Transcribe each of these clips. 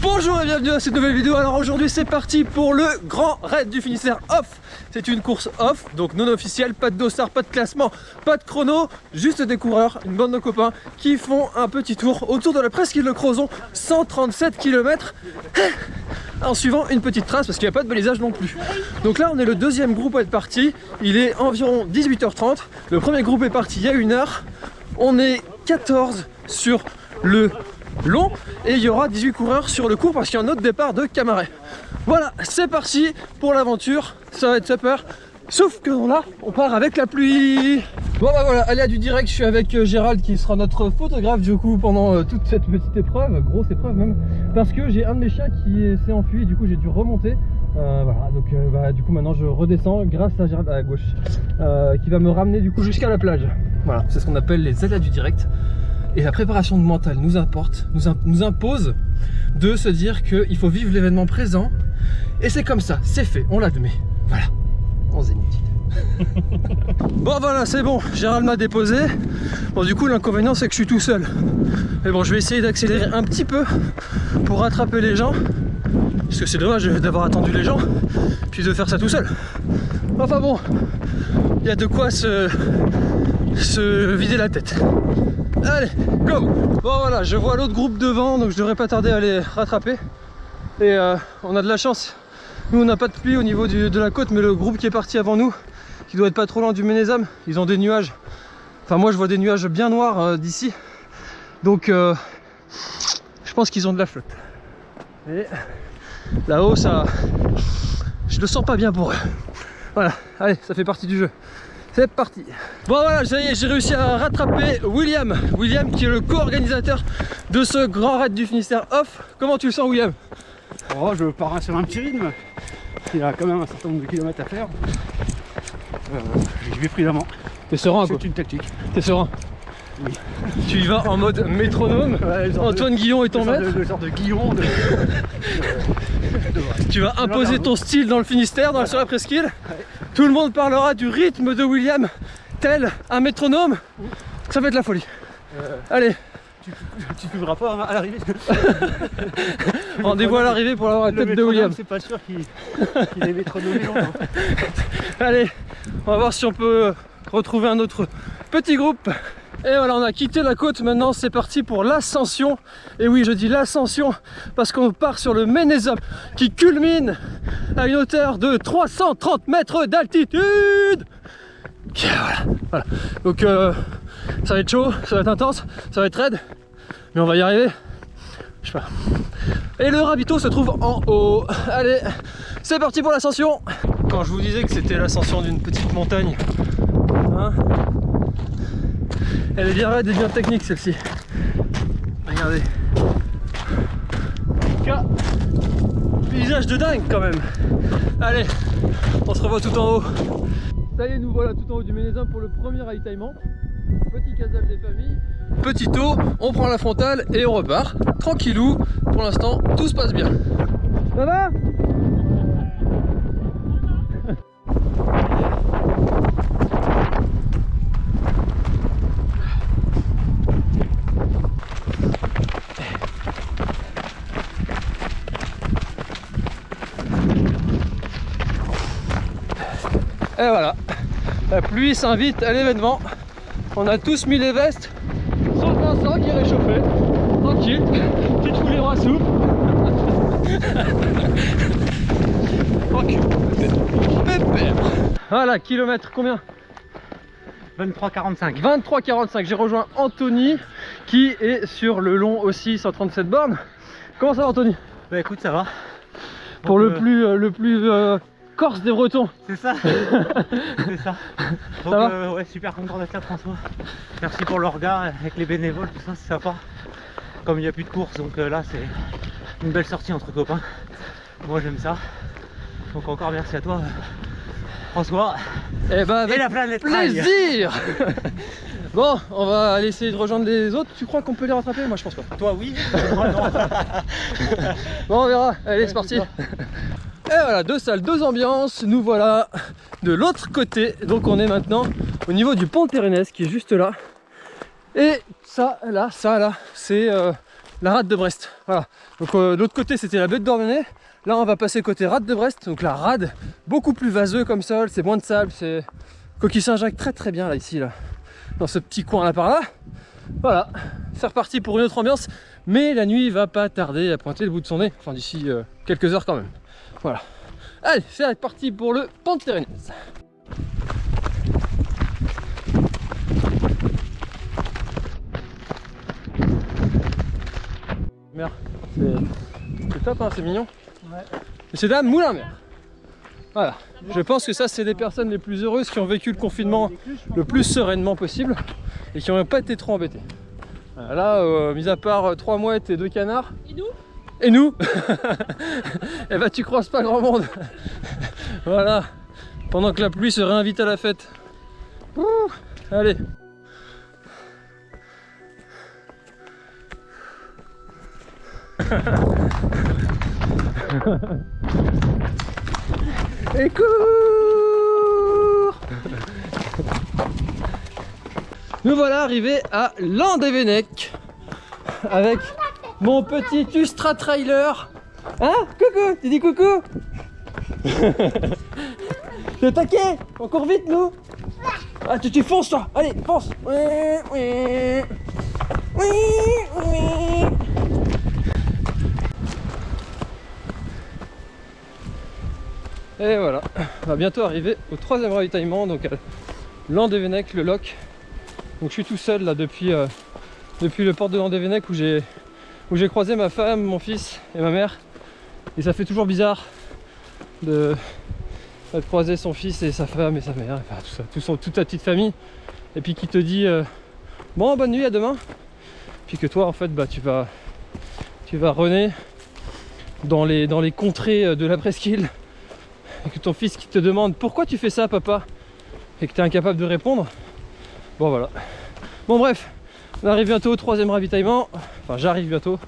Bonjour et bienvenue à cette nouvelle vidéo. Alors aujourd'hui c'est parti pour le grand raid du Finistère off. C'est une course off, donc non officielle, pas de dossard, pas de classement, pas de chrono, juste des coureurs, une bande de copains qui font un petit tour autour de la presqu'île de Crozon, 137 km en suivant une petite trace parce qu'il n'y a pas de balisage non plus. Donc là on est le deuxième groupe à être parti, il est environ 18h30, le premier groupe est parti il y a une heure, on est 14 sur le long et il y aura 18 coureurs sur le cours parce qu'il y a un autre départ de Camaret. Voilà, c'est parti pour l'aventure, ça va être super. Sauf que là, on part avec la pluie Bon bah voilà, allez à du direct, je suis avec euh, Gérald qui sera notre photographe du coup pendant euh, toute cette petite épreuve, grosse épreuve même, parce que j'ai un de mes chiens qui s'est enfui du coup j'ai dû remonter. Euh, voilà, donc bah, du coup maintenant je redescends grâce à Gérald à gauche, qui va me ramener du coup jusqu'à la plage. Voilà, c'est ce qu'on appelle les aléas du direct. Et la préparation mentale nous apporte, nous, nous impose de se dire qu'il faut vivre l'événement présent. Et c'est comme ça, c'est fait, on l'admet. Voilà, en zénith. bon voilà c'est bon Gérald m'a déposé bon du coup l'inconvénient c'est que je suis tout seul mais bon je vais essayer d'accélérer un petit peu pour rattraper les gens parce que c'est dommage d'avoir attendu les gens puis de faire ça tout seul enfin bon il y a de quoi se, se vider la tête Allez, go Bon voilà, je vois l'autre groupe devant, donc je devrais pas tarder à les rattraper. Et euh, on a de la chance. Nous, on n'a pas de pluie au niveau de la côte, mais le groupe qui est parti avant nous, qui doit être pas trop loin du Ménézam, ils ont des nuages. Enfin, moi, je vois des nuages bien noirs euh, d'ici. Donc, euh, je pense qu'ils ont de la flotte. Et là-haut, ça... Je le sens pas bien pour eux. Voilà, allez, ça fait partie du jeu. C'est parti Bon voilà, ça y est, j'ai réussi à rattraper William William qui est le co-organisateur de ce grand raid du Finistère off. Comment tu le sens William? Oh, je pars sur un petit rythme. Il y a quand même un certain nombre de kilomètres à faire. Euh, je vais prudemment. T'es serein quoi C'est une tactique. T'es serein Oui. Tu y vas en mode métronome. Antoine Guillon est ton maître. Le genre de Guillon. De... tu vas imposer ton style dans le Finistère, dans, sur la presqu'île. Tout le monde parlera du rythme de William tel un métronome. Ça va être la folie. Euh, Allez. Tu ne pas à l'arrivée. Rendez-vous à l'arrivée pour avoir la tête de William. C'est pas sûr qu'il qu est métronomé Allez, on va voir si on peut retrouver un autre petit groupe. Et voilà, on a quitté la côte, maintenant c'est parti pour l'ascension. Et oui, je dis l'ascension parce qu'on part sur le Ménézum qui culmine à une hauteur de 330 mètres d'altitude. Voilà, voilà, donc euh, ça va être chaud, ça va être intense, ça va être raide mais on va y arriver. Je sais pas. Et le ravito se trouve en haut. Allez c'est parti pour l'ascension. Quand je vous disais que c'était l'ascension d'une petite montagne hein, elle est bien raide et bien technique celle-ci. Regardez. Paysage de dingue quand même. Allez, on se revoit tout en haut. Ça y est, nous voilà tout en haut du Ménézin pour le premier ravitaillement. Petit casal des familles. Petit eau, on prend la frontale et on repart. Tranquillou, pour l'instant tout se passe bien. Ça va? Et voilà, la pluie s'invite à l'événement. On a tous mis les vestes, sauf Vincent qui est réchauffé. Tranquille, petite foulée à soupe. Tranquille. Pépère. Voilà, kilomètre combien 23,45 23,45 J'ai rejoint Anthony qui est sur le long aussi 137 bornes. Comment ça va Anthony? Bah écoute ça va. Pour le, plus, euh, le plus euh, Corse des Bretons. C'est ça. c'est ça. Donc, euh, ouais, super content d'être là, François. Merci pour le regard avec les bénévoles, tout ça, c'est sympa. Comme il n'y a plus de course, donc euh, là, c'est une belle sortie entre copains. Moi, j'aime ça. Donc, encore merci à toi, François. Et, eh bah, ben, avec la planète plaisir Bon, on va aller essayer de rejoindre les autres. Tu crois qu'on peut les rattraper? Moi, je pense pas. Toi, oui. Moi, non. bon, on verra. Allez, c'est parti. Et voilà, deux salles, deux ambiances, nous voilà de l'autre côté. Donc on est maintenant au niveau du pont Térénès qui est juste là. Et ça, là, ça, là, c'est euh, la rade de Brest. Voilà. Donc euh, de l'autre côté c'était la baie de Dormenay. Là on va passer côté rade de Brest. Donc la rade, beaucoup plus vaseux comme sol, c'est moins de sable, c'est coquille Saint-Jacques très très bien là ici là. Dans ce petit coin là par là. Voilà, c'est reparti pour une autre ambiance. Mais la nuit va pas tarder à pointer le bout de son nez. Enfin d'ici euh, quelques heures quand même. Voilà. Allez, c'est parti pour le Pente Merde, c'est top, hein, c'est mignon. Ouais. Monsieur Dame, moulin mer. Voilà, je pense que ça c'est les personnes les plus heureuses qui ont vécu le confinement le plus sereinement possible et qui n'ont pas été trop embêtés. Là, euh, mis à part euh, trois mouettes et deux canards. Et nous? Et nous Eh ben tu croises pas grand monde. voilà, pendant que la pluie se réinvite à la fête. allez Et cours Nous voilà arrivés à Landévennec avec mon petit Ustra Trailer. Hein Coucou Tu dis coucou Le taquet Encore vite nous Ah tu, tu fonces toi Allez fonce oui, oui. Oui, oui. Et voilà, on va bientôt arriver au troisième ravitaillement, donc à Landévennec, le loc. Donc je suis tout seul là depuis, euh, depuis le port de Landévennec où j'ai où j'ai croisé ma femme, mon fils et ma mère. Et ça fait toujours bizarre de, croiser son fils et sa femme et sa mère, tout ça, toute ta petite famille. Et puis qui te dit euh, bon bonne nuit à demain. Puis que toi en fait bah tu vas tu vas dans les, dans les contrées euh, de la presqu'île et que ton fils qui te demande pourquoi tu fais ça papa? Et que tu es incapable de répondre bon voilà bon bref on arrive bientôt au troisième ravitaillement. Enfin j'arrive bientôt.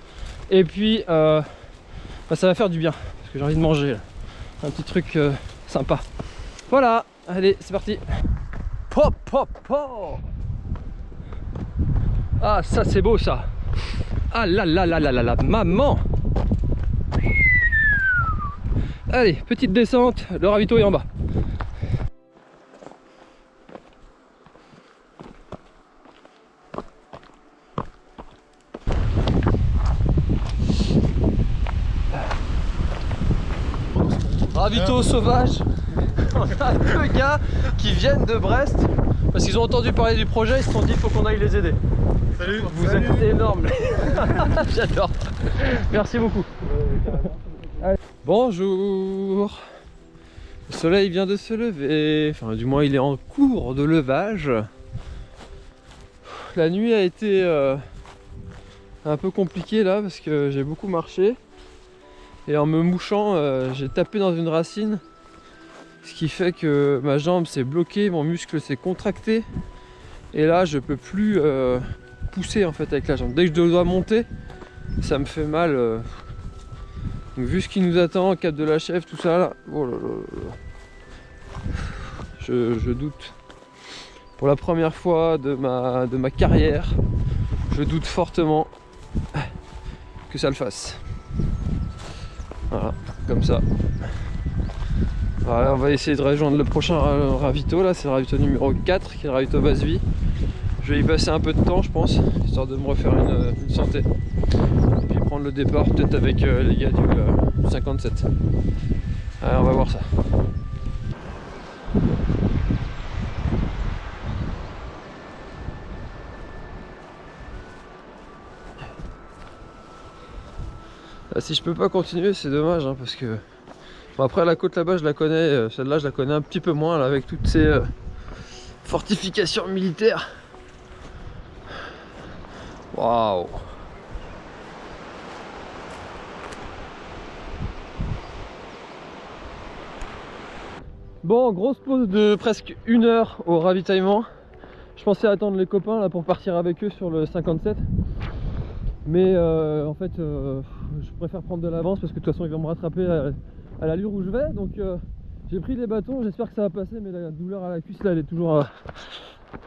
Et puis euh, bah, ça va faire du bien parce que j'ai envie de manger un petit truc euh, sympa. Voilà. Allez c'est parti. Pop pop pop. Ah ça c'est beau ça. Ah là là là là là là. Maman. Allez, petite descente, le ravito est en bas. Ravito sauvage. On a deux gars qui viennent de Brest parce qu'ils ont entendu parler du projet, ils se sont dit il faut qu'on aille les aider. Salut Vous êtes énormes J'adore Merci beaucoup Bonjour Le soleil vient de se lever, enfin du moins il est en cours de levage. La nuit a été euh, un peu compliquée là parce que j'ai beaucoup marché. Et en me mouchant, euh, j'ai tapé dans une racine. Ce qui fait que ma jambe s'est bloquée, mon muscle s'est contracté. Et là je peux plus euh, pousser en fait avec la jambe. Dès que je dois monter, ça me fait mal vu ce qui nous attend, cap de la chèvre, tout ça là, oh Je, doute. Pour la première fois de ma carrière, je doute fortement que ça le fasse. Voilà, comme ça. On va essayer de rejoindre le prochain ravito là, c'est le ravito numéro 4 qui est le ravito base vie. Je vais y passer un peu de temps je pense, histoire de me refaire une, santé prendre le départ peut-être avec euh, les gars du, 57. Euh, Allez, on va voir ça. Si je peux pas continuer c'est dommage hein, parce que après la côte là-bas je la connais euh, celle-là je la connais un petit peu moins avec toutes ces fortifications militaires waouh Bon, grosse pause de presque une heure au ravitaillement. Je pensais attendre les copains là pour partir avec eux sur le 57. Mais euh, en fait, euh, je préfère prendre de l'avance parce que de toute façon ils vont me rattraper à, l'allure où je vais. Donc euh, j'ai pris les bâtons, j'espère que ça va passer, mais la douleur à la cuisse là elle est toujours,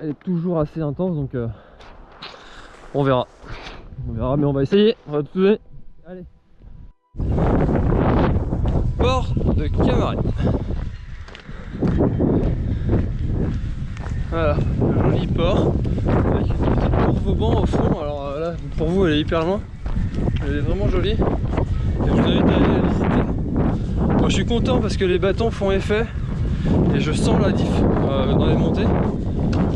elle est toujours assez intense donc on verra. On verra, mais on va essayer. On va tout donner. Allez. Port de Camaret. Voilà, le joli port avec une petite courbe au au fond. Alors pour vous, elle est hyper loin. Elle est vraiment jolie. Et je vous invite à aller la visiter. Moi, je suis content parce que les bâtons font effet et je sens la diff euh, dans les montées.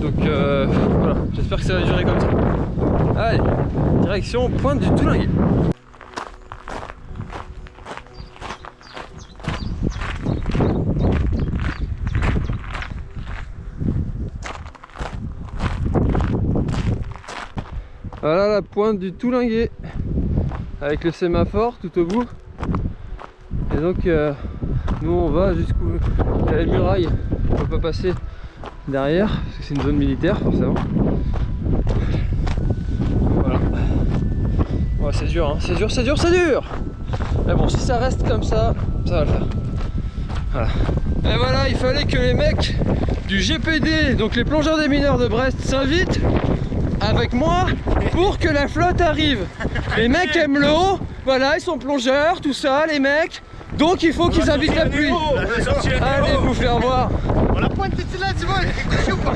Donc euh, voilà, j'espère que ça va durer comme ça. Allez, direction Pointe du Toulinguet. Voilà la pointe du Toulinguet avec le sémaphore tout au bout. Et donc euh, nous on va jusqu'où il y a les murailles, on peut pas passer derrière parce que c'est une zone militaire forcément. Voilà. C'est dur, hein. c'est dur, c'est dur, c'est dur Mais bon, si ça reste comme ça, ça va le faire. Voilà. Et voilà, il fallait que les mecs du GPD, donc les plongeurs des mineurs de Brest, s'invitent avec moi pour que la flotte arrive. Les mecs aiment l'eau, voilà, ils sont plongeurs, tout ça, les mecs. Donc il faut qu'ils invitent la pluie. Allez vous faire voir. On la pointe, t'es là, tu vois, elle est couchée ou pas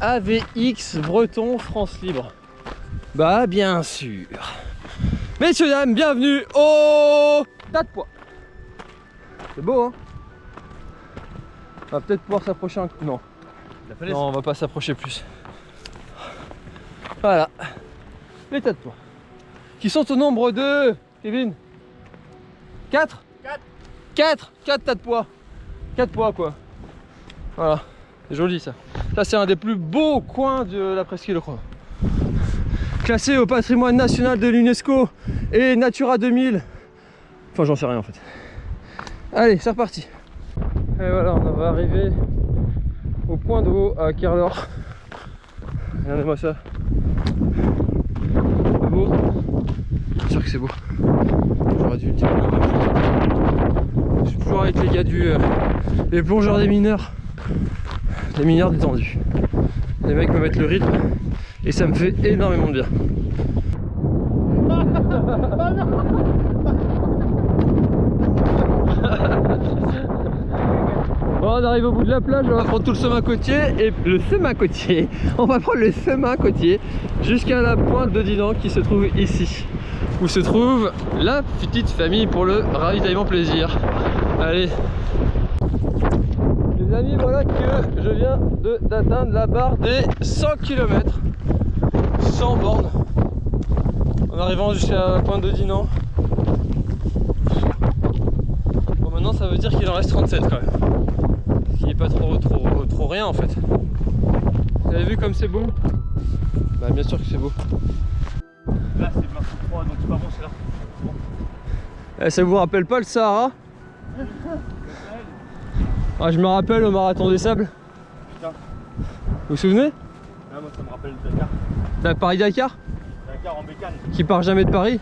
AVX Breton France Libre. Bah bien sûr. Messieurs dames, bienvenue au tas de poids. C'est beau hein On va peut-être pouvoir s'approcher un coup. Non. Non, on va pas s'approcher plus. Voilà. Les tas de poids. Qui sont au nombre de. Kevin? 4 Quatre. 4 4 tas de poids. 4 poids quoi. Voilà. C'est joli ça. Ça c'est un des plus beaux coins de la presqu'île je crois. Classé au patrimoine national de l'UNESCO et Natura 2000. Enfin j'en sais rien en fait. Allez, c'est reparti. Et voilà, on va arriver au point de haut à Kerlor. Regardez-moi ça. C'est beau Bien sûr que c'est beau. J'aurais dû le dire. Je suis toujours avec les gars du. euh, les plongeurs des mineurs. Les mineurs détendus. Les mecs me mettent le rythme et ça me fait énormément de bien. Bon, on arrive au bout de la plage, on va prendre tout le chemin côtier et le chemin côtier. On va prendre le chemin côtier jusqu'à la pointe de Dinan qui se trouve ici, où se trouve la petite famille pour le ravitaillement plaisir. Allez. Les amis, voilà que je viens d'atteindre la barre des 100 km sans borne en arrivant jusqu'à la pointe de Dinan. Bon, maintenant ça veut dire qu'il en reste 37 quand même. Ce qui n'est pas trop, trop, trop rien en fait. Vous avez vu comme c'est beau? Bah bien sûr que c'est beau. Là, c'est blanc sous froid, donc c'est pas bon, c'est là. Eh, ça vous rappelle pas le Sahara? ah, Je me rappelle au marathon des sables. Putain. Vous vous souvenez? Ah, moi, ça me rappelle Dakar. D'un Paris-Dakar? Dakar en bécane. Qui part jamais de Paris?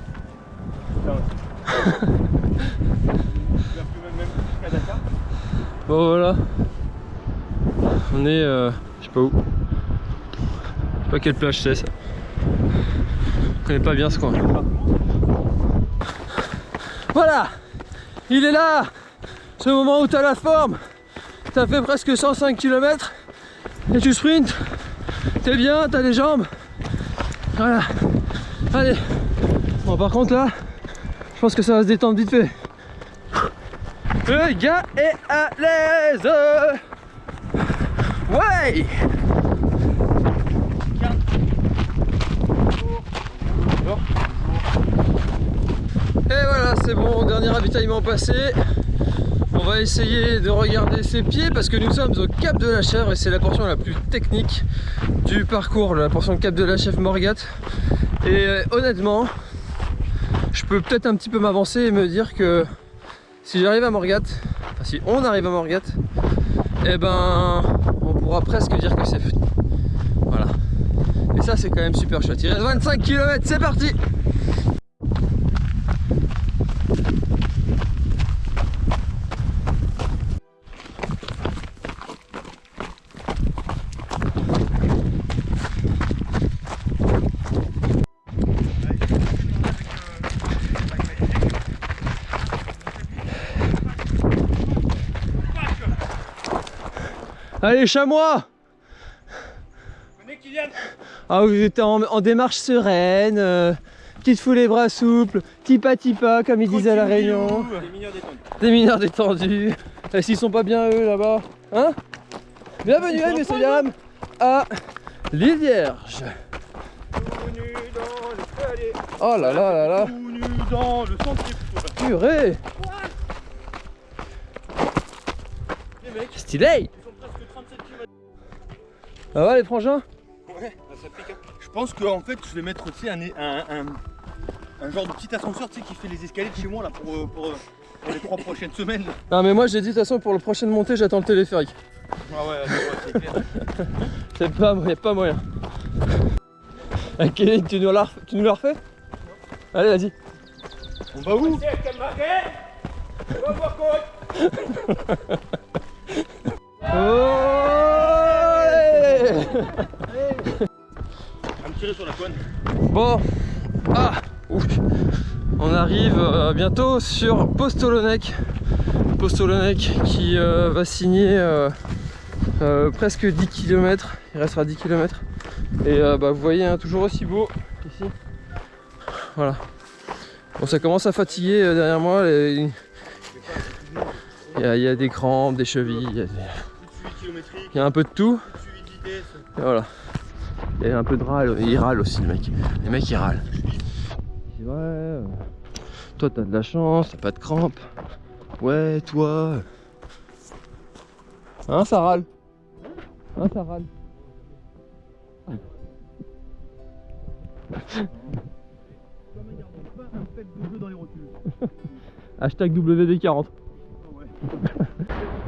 Putain, ouais. Même, Dakar? Bon voilà. On est euh, je sais pas où. Je sais pas quelle plage c'est ça. Je connais pas bien ce coin. Voilà Il est là Ce moment où t'as la forme T'as fait presque 105 km et tu sprints. T'es bien, t'as les jambes. Voilà. Allez. Bon par contre là, je pense que ça va se détendre vite fait. Le gars est à l'aise Ouais Et voilà, c'est bon, dernier ravitaillement passé. On va essayer de regarder ses pieds parce que nous sommes au Cap de la Chèvre et c'est la portion la plus technique du parcours, la portion Cap de la Chèvre Morgat. Et euh, honnêtement, je peux peut-être un petit peu m'avancer et me dire que si j'arrive à Morgat, enfin si on arrive à Morgat, eh ben on pourra presque dire que c'est fini. Voilà. Et ça c'est quand même super chouette. Il reste 25 km, c'est parti Allez, chamois. Venez Kylian. Ah, vous êtes en, en démarche sereine, euh, petite foule les bras souples, tipa tipa, comme ils disent à la Réunion. Les mineurs détendus. Des mineurs détendus. Et s'ils sont pas bien eux là-bas. Hein? Bienvenue, hein, messieurs dames, à l'île Vierge. Oh là là là là, dans le purée. Stylé Ça va les frangins Ouais, ah, ça pique. hein. Je pense qu'en fait, je vais mettre tu sais, un, un, un, un genre de petit ascenseur tu sais, qui fait les escaliers de chez moi là, pour, euh, pour, euh, pour les trois prochaines semaines. là. Non mais moi j'ai dit de toute façon pour la prochaine montée j'attends le téléphérique. Ah ouais, ouais, c'est clair. C'est pas, y a pas moyen. Ah, Kevin, tu nous la, tu nous la refais Allez vas-y. On va où? On va voir quoi Oh À me tirer sur la conne. Bon, ah, ouf. on arrive euh, bientôt sur Postolonek. Postolonek qui euh, va signer euh, presque 10 km. Il restera 10 km. Et bah, vous voyez, hein, toujours aussi beau ici. Voilà. Bon, ça commence à fatiguer derrière moi. les- Il y, a, il y a des crampes, des chevilles, y a, des- il y a un peu de tout. Et voilà. Il y a un peu de râle, il râle aussi le mec. Les mecs ils râlent. Ouais, toi t'as de la chance, t'as pas de crampes. Ouais, toi. Hein, ça râle. Hein, ça râle. Hashtag WD40. Ouais.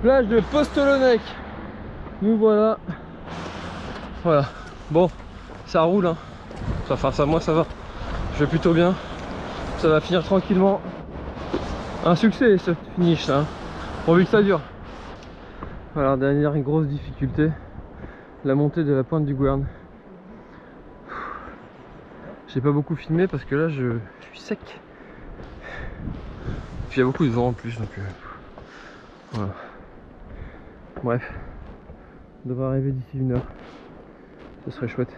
Plage de Postolonek. Nous voilà. Voilà. Bon, ça roule. Hein. Enfin, ça, moi ça va. Je vais plutôt bien. Ça va finir tranquillement. Un succès ce finish ça. hein. Pourvu que ça dure. Voilà, dernière grosse difficulté. La montée de la pointe du Gouerne. J'ai pas beaucoup filmé parce que là je, je suis sec. Puis il y a beaucoup de vent en plus donc. euh, voilà. Bref. On devrait arriver d'ici une heure. Ce serait chouette.